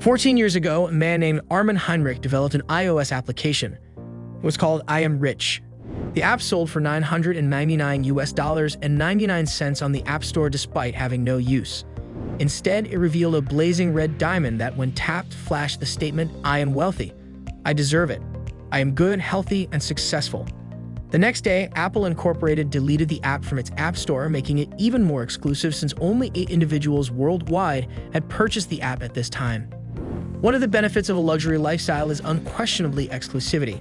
14 years ago, a man named Armin Heinrich developed an iOS application. It was called I Am Rich. The app sold for 999 US dollars and 99 cents on the App Store despite having no use. Instead, it revealed a blazing red diamond that, when tapped, flashed the statement, I am wealthy. I deserve it. I am good, healthy, and successful. The next day, Apple Incorporated deleted the app from its App Store, making it even more exclusive since only eight individuals worldwide had purchased the app at this time. One of the benefits of a luxury lifestyle is unquestionably exclusivity.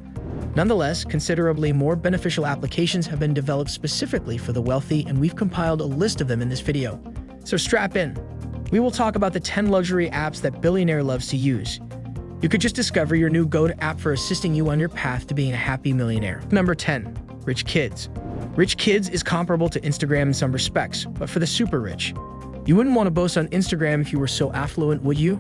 Nonetheless, considerably more beneficial applications have been developed specifically for the wealthy, and we've compiled a list of them in this video. So strap in. We will talk about the 10 luxury apps that billionaire loves to use. You could just discover your new go-to app for assisting you on your path to being a happy millionaire. Number 10. Rich Kids. Rich Kids is comparable to Instagram in some respects, but for the super rich. You wouldn't want to boast on Instagram if you were so affluent, would you?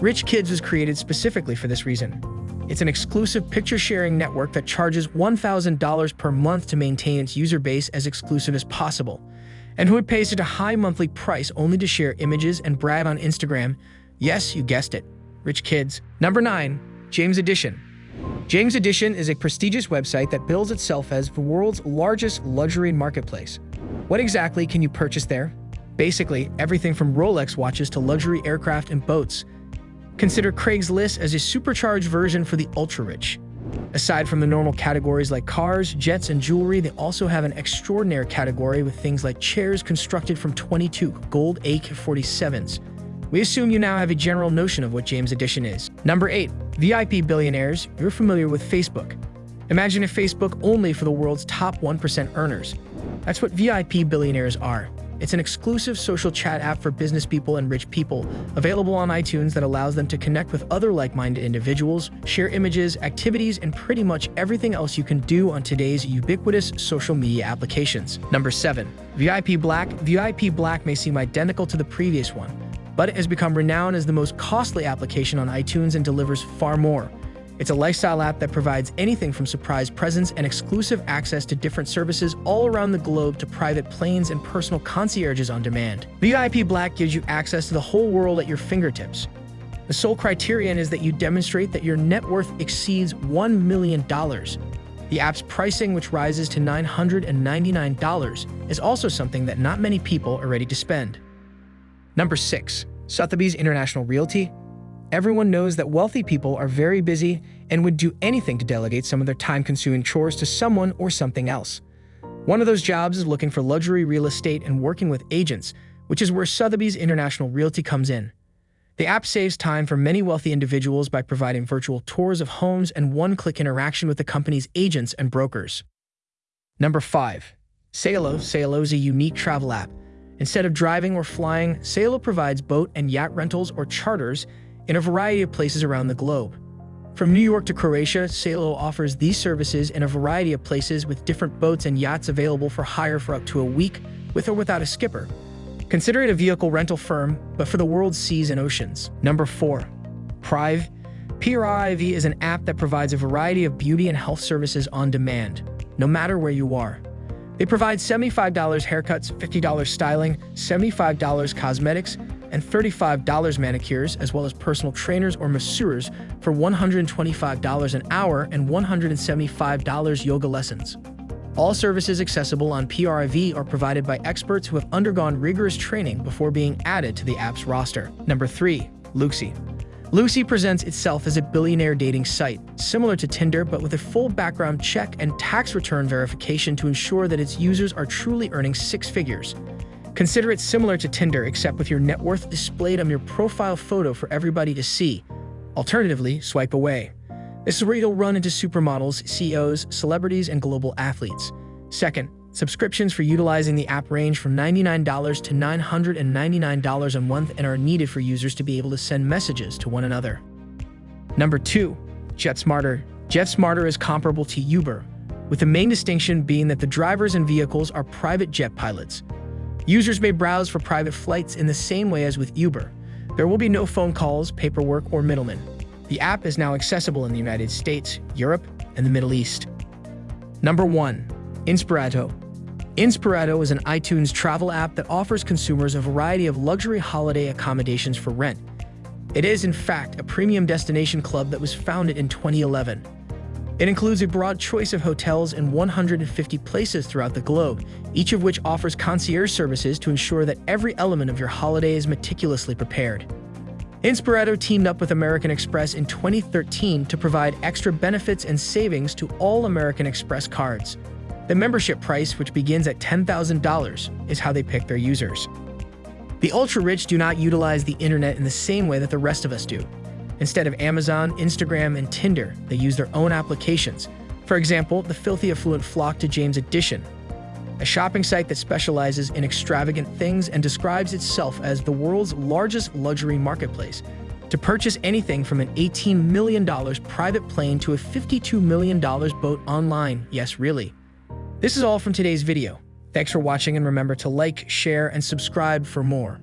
Rich Kids was created specifically for this reason. It's an exclusive picture-sharing network that charges $1,000 per month to maintain its user base as exclusive as possible. And who pays such a high monthly price only to share images and brag on Instagram? Yes, you guessed it. Rich Kids. Number 9. James Edition. James Edition is a prestigious website that bills itself as the world's largest luxury marketplace. What exactly can you purchase there? Basically, everything from Rolex watches to luxury aircraft and boats – Consider Craigslist as a supercharged version for the ultra-rich. Aside from the normal categories like cars, jets, and jewelry, they also have an extraordinary category with things like chairs constructed from 22 gold AK-47s. We assume you now have a general notion of what James Edition is. Number 8. VIP Billionaires. You're familiar with Facebook. Imagine a Facebook only for the world's top 1% earners. That's what VIP billionaires are. It's an exclusive social chat app for business people and rich people, available on iTunes that allows them to connect with other like-minded individuals, share images, activities, and pretty much everything else you can do on today's ubiquitous social media applications. Number 7. VIP Black VIP Black may seem identical to the previous one, but it has become renowned as the most costly application on iTunes and delivers far more. It's a lifestyle app that provides anything from surprise presents and exclusive access to different services all around the globe to private planes and personal concierges on demand. VIP Black gives you access to the whole world at your fingertips. The sole criterion is that you demonstrate that your net worth exceeds $1 million. The app's pricing, which rises to $999, is also something that not many people are ready to spend. Number 6. Sotheby's International Realty Everyone knows that wealthy people are very busy and would do anything to delegate some of their time-consuming chores to someone or something else. One of those jobs is looking for luxury real estate and working with agents, which is where Sotheby's International Realty comes in. The app saves time for many wealthy individuals by providing virtual tours of homes and one-click interaction with the company's agents and brokers. Number 5. Sailo. Sailo is a unique travel app. Instead of driving or flying, Sailo provides boat and yacht rentals or charters in a variety of places around the globe. From New York to Croatia, Sailo offers these services in a variety of places with different boats and yachts available for hire for up to a week, with or without a skipper. Consider it a vehicle rental firm, but for the world's seas and oceans. Number 4. Prive. PRIV is an app that provides a variety of beauty and health services on demand, no matter where you are. They provide $75 haircuts, $50 styling, $75 cosmetics, and $35 manicures, as well as personal trainers or masseurs for $125 an hour and $175 yoga lessons. All services accessible on PRIV are provided by experts who have undergone rigorous training before being added to the app's roster. Number 3. Luxy. Luxy presents itself as a billionaire dating site, similar to Tinder but with a full background check and tax return verification to ensure that its users are truly earning six figures. Consider it similar to Tinder except with your net worth displayed on your profile photo for everybody to see. Alternatively, swipe away. This is where you'll run into supermodels, CEOs, celebrities, and global athletes. Second, subscriptions for utilizing the app range from $99 to $999 a month and are needed for users to be able to send messages to one another. Number 2. JetSmarter. JetSmarter is comparable to Uber, with the main distinction being that the drivers and vehicles are private jet pilots. Users may browse for private flights in the same way as with Uber. There will be no phone calls, paperwork, or middlemen. The app is now accessible in the United States, Europe, and the Middle East. Number 1. Inspirato. Inspirato is an iTunes travel app that offers consumers a variety of luxury holiday accommodations for rent. It is, in fact, a premium destination club that was founded in 2011. It includes a broad choice of hotels in 150 places throughout the globe, each of which offers concierge services to ensure that every element of your holiday is meticulously prepared. Inspirato teamed up with American Express in 2013 to provide extra benefits and savings to all American Express cards. The membership price, which begins at $10,000, is how they pick their users. The ultra-rich do not utilize the internet in the same way that the rest of us do. Instead of Amazon, Instagram, and Tinder, they use their own applications. For example, the filthy affluent flock to James Edition, a shopping site that specializes in extravagant things and describes itself as the world's largest luxury marketplace. To purchase anything from an $18 million private plane to a $52 million boat online, yes, really. This is all from today's video. Thanks for watching and remember to like, share, and subscribe for more.